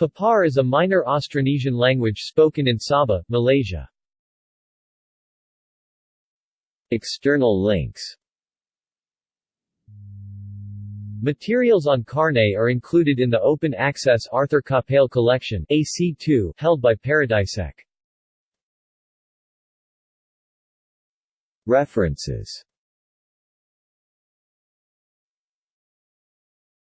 Papar is a minor Austronesian language spoken in Sabah, Malaysia. External links Materials on Carne are included in the open-access Arthur Capell Collection AC2 held by Paradisec. References